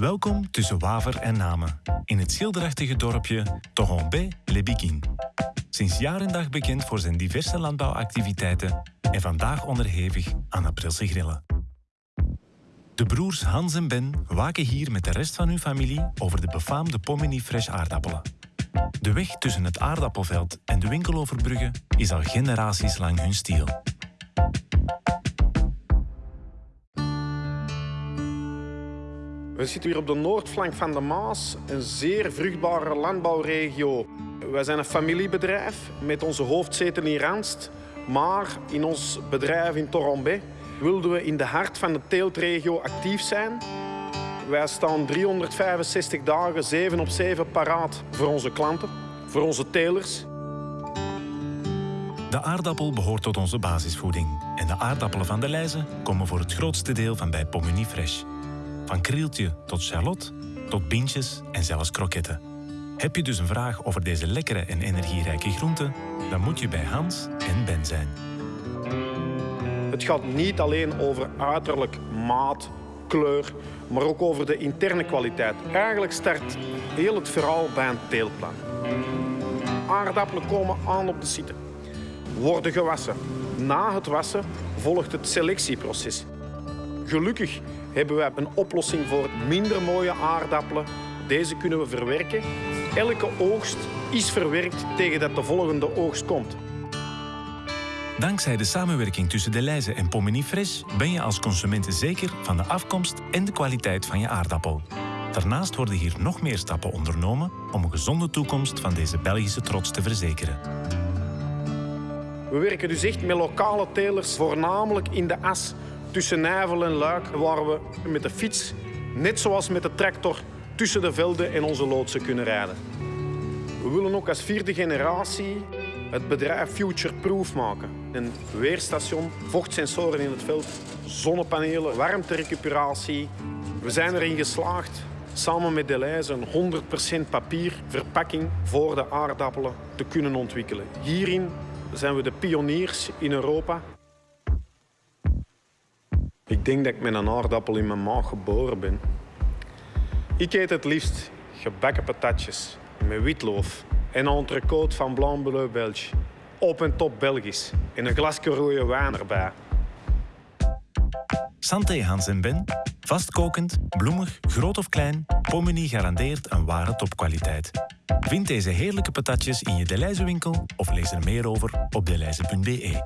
Welkom tussen Waver en Namen, in het schilderachtige dorpje Toronbe-les-Biguines. Sinds jaar en dag bekend voor zijn diverse landbouwactiviteiten en vandaag onderhevig aan aprilse grillen. De broers Hans en Ben waken hier met de rest van hun familie over de befaamde Pomini Fresh aardappelen. De weg tussen het aardappelveld en de winkeloverbrugge is al generaties lang hun stiel. We zitten hier op de noordflank van de Maas, een zeer vruchtbare landbouwregio. Wij zijn een familiebedrijf met onze hoofdzetel in Randst. Maar in ons bedrijf in Torombe wilden we in de hart van de teeltregio actief zijn. Wij staan 365 dagen, 7 op 7 paraat voor onze klanten, voor onze telers. De aardappel behoort tot onze basisvoeding. En de aardappelen van de Leize komen voor het grootste deel van bij Pomini Fresh. Van krieltje tot charlotte, tot bintjes en zelfs kroketten. Heb je dus een vraag over deze lekkere en energierijke groenten, dan moet je bij Hans en Ben zijn. Het gaat niet alleen over uiterlijk, maat, kleur, maar ook over de interne kwaliteit. Eigenlijk start heel het verhaal bij een teelplan. Aardappelen komen aan op de site, worden gewassen. Na het wassen volgt het selectieproces. Gelukkig hebben we een oplossing voor minder mooie aardappelen. Deze kunnen we verwerken. Elke oogst is verwerkt tegen dat de volgende oogst komt. Dankzij de samenwerking tussen De Leize en Pomini Fresh ben je als consument zeker van de afkomst en de kwaliteit van je aardappel. Daarnaast worden hier nog meer stappen ondernomen om een gezonde toekomst van deze Belgische trots te verzekeren. We werken dus echt met lokale telers, voornamelijk in de as tussen Nijvel en Luik, waar we met de fiets, net zoals met de tractor, tussen de velden en onze loodsen kunnen rijden. We willen ook als vierde generatie het bedrijf future-proof maken. Een weerstation, vochtsensoren in het veld, zonnepanelen, warmterecuperatie. We zijn erin geslaagd samen met Deleuze een 100% papierverpakking voor de aardappelen te kunnen ontwikkelen. Hierin zijn we de pioniers in Europa. Ik denk dat ik met een aardappel in mijn maag geboren ben. Ik eet het liefst gebakken patatjes met witloof en een entrecote van Blanc Bleu Belge. Op en top Belgisch. En een glasje rode wijn erbij. Santé Hans en Ben. Vastkokend, bloemig, groot of klein, Pomini garandeert een ware topkwaliteit. Vind deze heerlijke patatjes in je Deleuze winkel of lees er meer over op deleize.be.